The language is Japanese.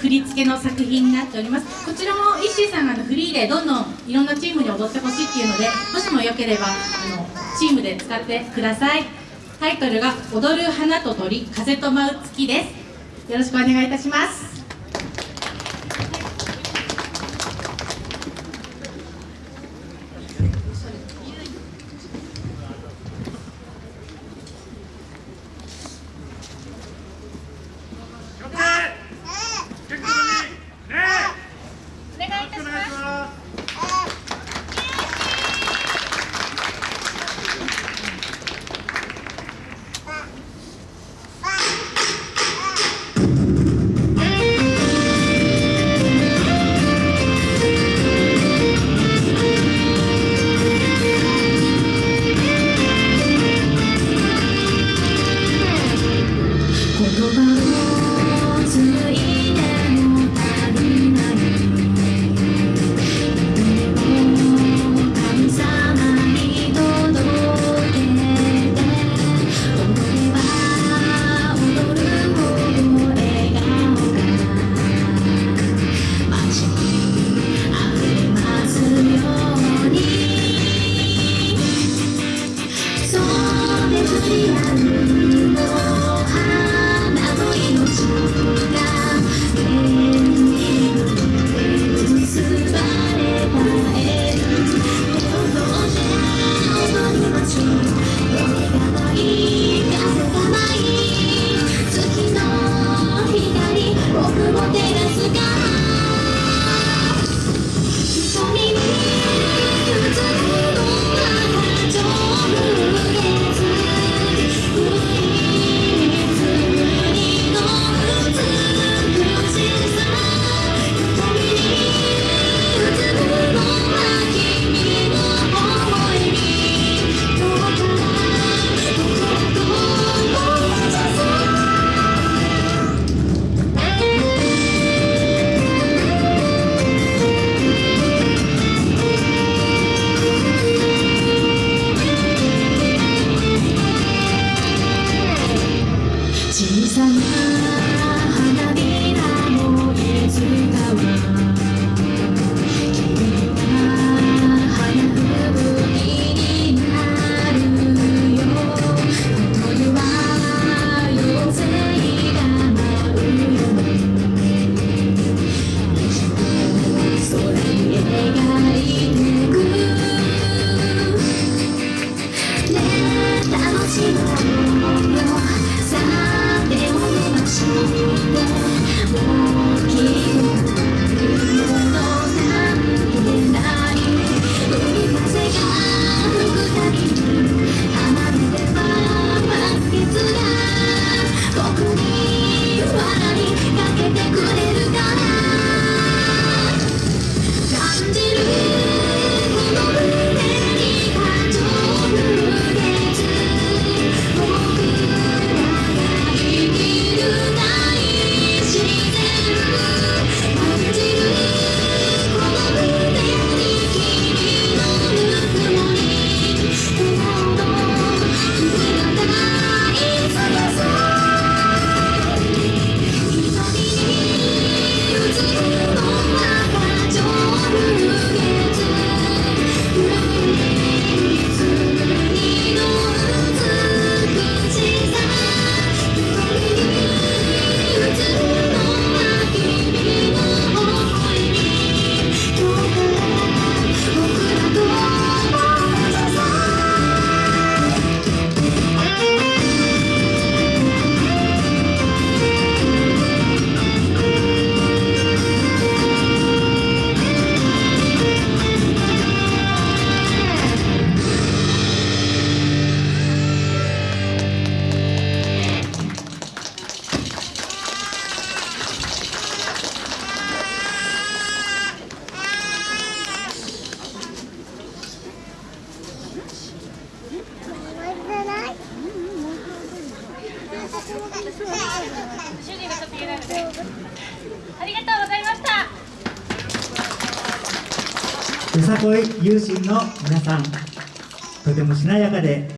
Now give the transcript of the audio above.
振り付けの作品になっております。こちらも石井さんがフリーでどんどんいろんなチームに踊ってほしいっていうのでもしもよければあのチームで使ってください。タイトルが「踊る花と鳥風と舞う月」です。よろしくお願いいたします。chỉ rằng hai Good. 主人がちょっと言えないのでありがとうございました。よさこい有心の皆さん。とてもしなやかで。